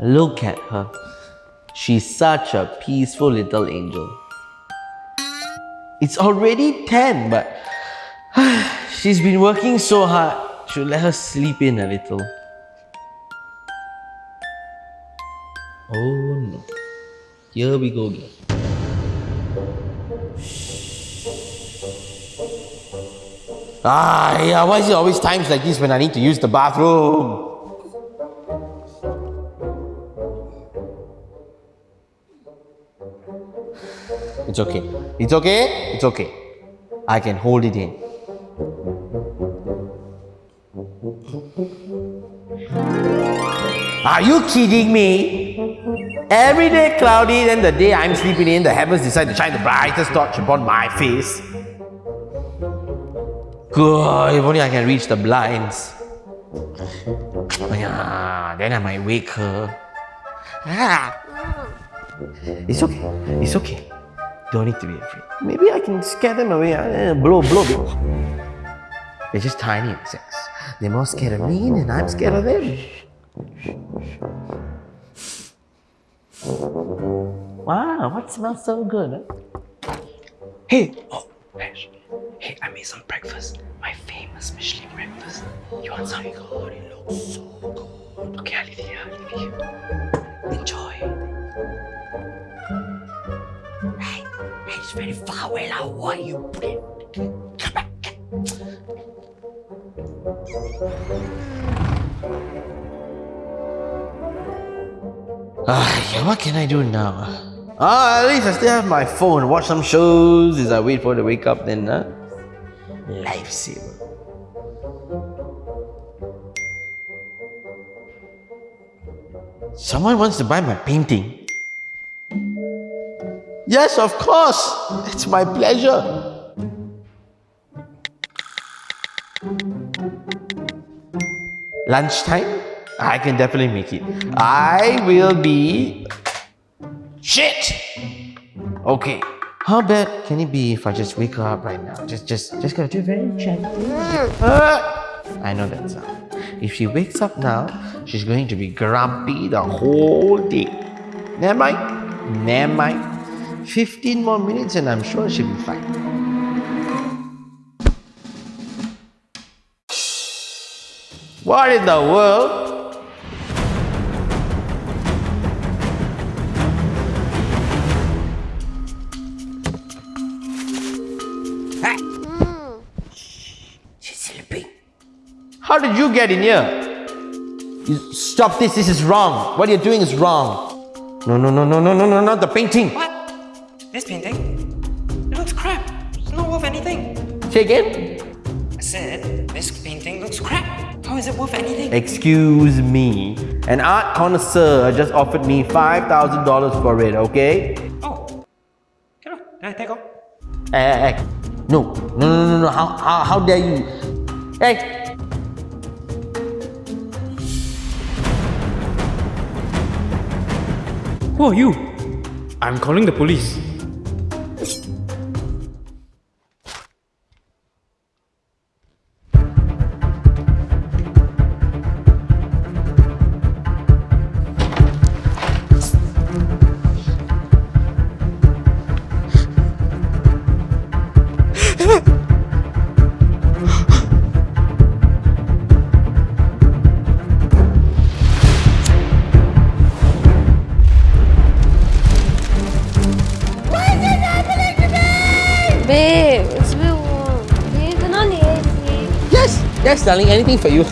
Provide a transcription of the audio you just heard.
Look at her. She's such a peaceful little angel. It's already 10, but she's been working so hard. Should let her sleep in a little. Oh no. Here we go again. Ah, yeah, why is it always times like this when I need to use the bathroom? It's okay. It's okay. It's okay. I can hold it in. Are you kidding me? Every day cloudy, then the day I'm sleeping in, the heavens decide to shine the brightest torch upon my face. Good, if only I can reach the blinds. Yeah, then I might wake her. Ah. It's okay. It's okay. Don't need to be afraid. Maybe I can scare them away. Uh, blow, blow, blow. They're just tiny insects. They're more scared of me than I'm scared of them. Wow, what smells so good? Huh? Hey, oh. Hey, I made some breakfast. My famous Michelin breakfast. You want some? Oh my god, it looks so good. Okay, I'll leave here. I'll leave here. Enjoy. Hey, hey, it's very far away now. Why you put it? Come back. Ah, what can I do now? Ah, at least I still have my phone. Watch some shows as I wait for to wake up. Then, uh, lifesaver. Someone wants to buy my painting. Yes, of course. It's my pleasure. Lunchtime? I can definitely make it. I will be. Shit! Okay. How bad can it be if I just wake her up right now? Just, just, just gotta do very gently. Ah! I know that sound. If she wakes up now, she's going to be grumpy the whole day. Never mind. Never mind. 15 more minutes and I'm sure she'll be fine. What in the world? How did you get in here? You stop this, this is wrong. What you're doing is wrong. No, no, no, no, no, no, no, not the painting. What? This painting? It looks crap. It's not worth anything. Say again? I said, this painting looks crap. How is it worth anything? Excuse me. An art connoisseur just offered me $5,000 for it, okay? Oh. Okay, lah. then I take off. Hey, hey, hey. No, no, no, no, no. How, how, how dare you? Hey, Who are you? I'm calling the police. Babe, it's been. Do you Yes, yes, darling, anything for you.